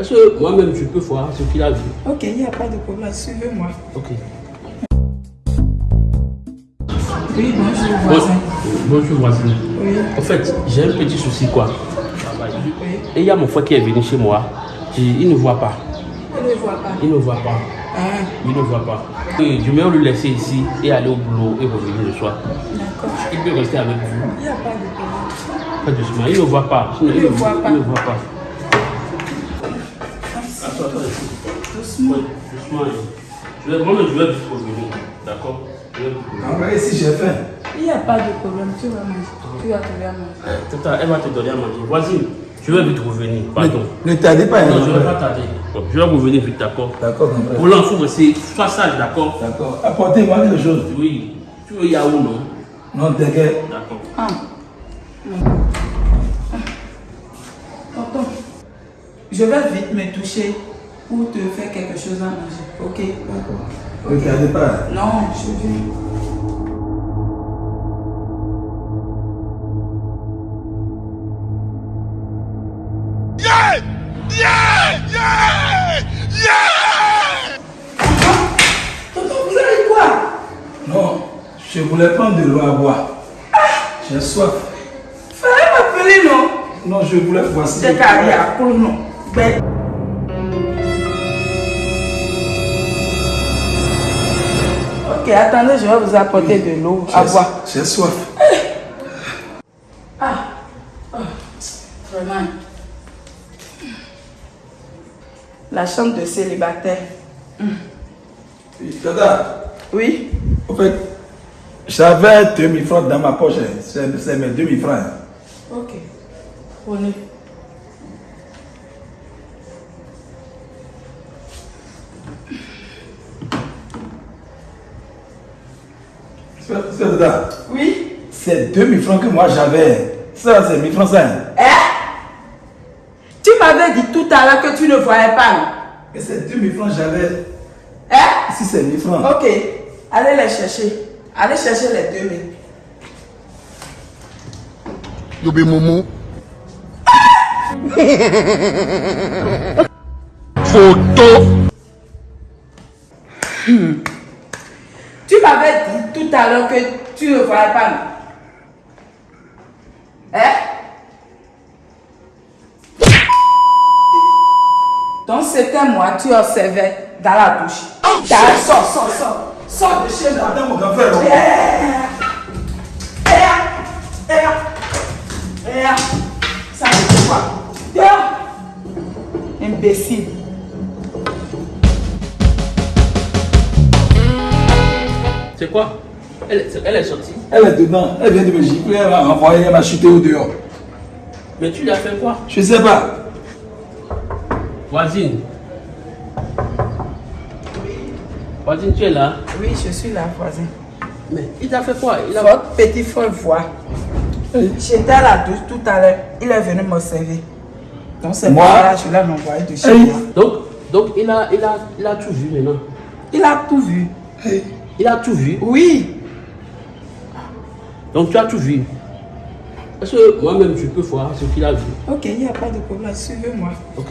Est-ce que moi-même je peux voir ce qu'il a vu Ok, il n'y a pas de problème. Suivez-moi. Ok. Oui, bonjour, Bon- voisin. bonjour voisine. Oui, En fait, j'ai un petit souci quoi. oui. Et il y a mon frère qui est venu chez moi. Il, il ne voit pas. Je ne vois pas. Il ne voit pas. Ah, Il ne voit pas. Et je vais le laisser ici et aller au boulot et revenir le soir. d'accord. Il peut rester avec vous. Il n'y a pas de problème. Pas doucement. Il ne voit pas. Il ne voit pas. Il ne voit pas. Doucement. Ouais, doucement. Je vais, moi-même, je vais vite revenir. D'accord? Je vais vite revenir. Envoyez si j'ai faim. Il n'y a pas de problème. Tu vas manger. Tu vas trouver à manger. Tout à elle va te donner à manger. Voisine, je vais vite revenir. Pardon. Ne tardez pas. Non, je ne vais hein. pas tarder. Je vais revenir vite, d'accord? D'accord, mon frère. Pour l'enfant, c'est sois sage, d'accord? D'accord. Apportez-moi quelque chose. Oui. Tu veux Yahoo, non? Non, t'inquiète. D'accord. Ah. Je vais vite me toucher pour te faire quelque chose à manger. Ok D'accord. Ne tardez pas. Non, je viens. Tonton, vous avez quoi? Non, je voulais prendre de l'eau à boire. J'ai soif. Fallait m'appeler, non? Non, je voulais voici. C'est carrière, pour non? Ok, attendez, je vais vous apporter de l'eau à J'ai- boire. J'ai soif. Ah, oh, vraiment. La chambre de célibataire. Dada, Oui en fait, j'avais 2000 francs dans ma poche. hein. C'est c'est mes 2000 francs. hein. Ok. Prenez. C'est c'est Dada. Oui C'est 2000 francs que moi j'avais. Ça, c'est 1000 francs ça. hein. Hein Tu m'avais dit tout à l'heure que tu ne voyais pas, Et c'est 2000 francs j'avais. Hein Si c'est 1000 francs. Ok. Allez les chercher. Allez chercher les 2000. You be mumu. Photo. Tu m'avais l'heure que tu ne voyais pas, Hein? Donc c'était moi, tu observais dans la douche. T'as- Sors, sors, sors. Sors de chez moi. Attends, mon grand frère. Eh, eh, eh, eh, Ça c'est quoi? Dehors. Imbécile. C'est quoi? Elle, elle est sortie. Elle est dedans. Elle vient de me gifler. Elle m'a renvoyé. Elle m'a chuté au dehors. Mais tu lui as fait quoi Je sais pas. Voisine. Voisine, tu es là Oui, je suis là, voisin. Mais il t'a fait quoi? Il a... Votre petit frère voit. J'étais à la douche tout à l'heure. Il est venu m'observer. Donc c'est Moi? que je l'ai envoyé de chez moi. Donc, donc il, a, il, a, il a tout vu maintenant. Il a tout vu. Il a tout vu. Oui. Donc tu as tout vu. Est-ce que moi-même je peux voir ce qu'il a vu Ok, il n'y a pas de problème. Suivez-moi. Ok.